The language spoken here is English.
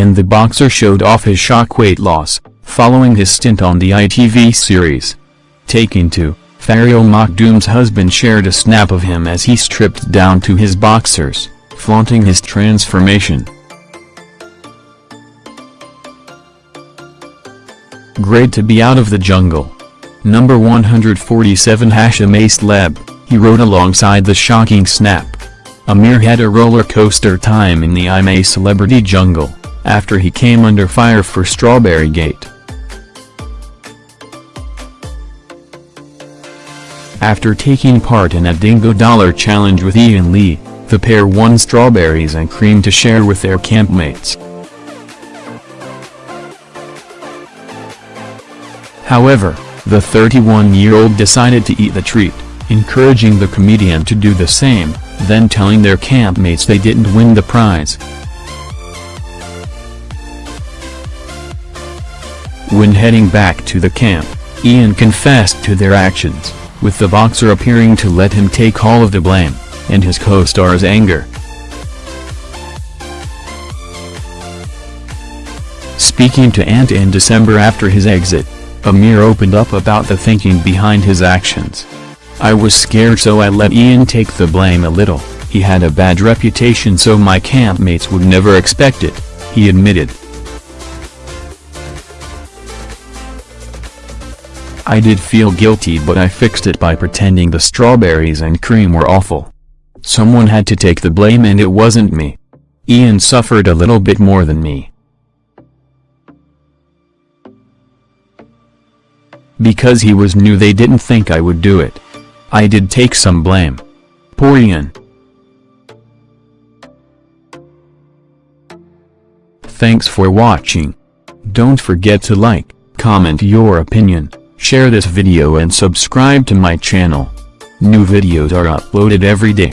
and the boxer showed off his shock weight loss, following his stint on the ITV series. Taking to, Faryal Makhdoom's husband shared a snap of him as he stripped down to his boxers, flaunting his transformation. Great to be out of the jungle. Number 147 Hashim Aslab, he wrote alongside the shocking snap. Amir had a roller coaster time in the I'm a Celebrity jungle, after he came under fire for Strawberry Gate. After taking part in a Dingo Dollar Challenge with Iain Lee, the pair won strawberries and cream to share with their campmates. However, the 31-year-old decided to eat the treat, encouraging the comedian to do the same, then telling their campmates they didn't win the prize. When heading back to the camp, Iain confessed to their actions, with the boxer appearing to let him take all of the blame, and his co-star's anger. Speaking to Ant in December after his exit, Amir opened up about the thinking behind his actions. I was scared so I let Iain take the blame a little, he had a bad reputation so my campmates would never expect it, he admitted. I did feel guilty but I fixed it by pretending the strawberries and cream were awful. Someone had to take the blame and it wasn't me. Iain suffered a little bit more than me. Because he was new they didn't think I would do it. I did take some blame. Poor Iain. Thanks for watching. Don't forget to like, comment your opinion, share this video and subscribe to my channel. New videos are uploaded every day.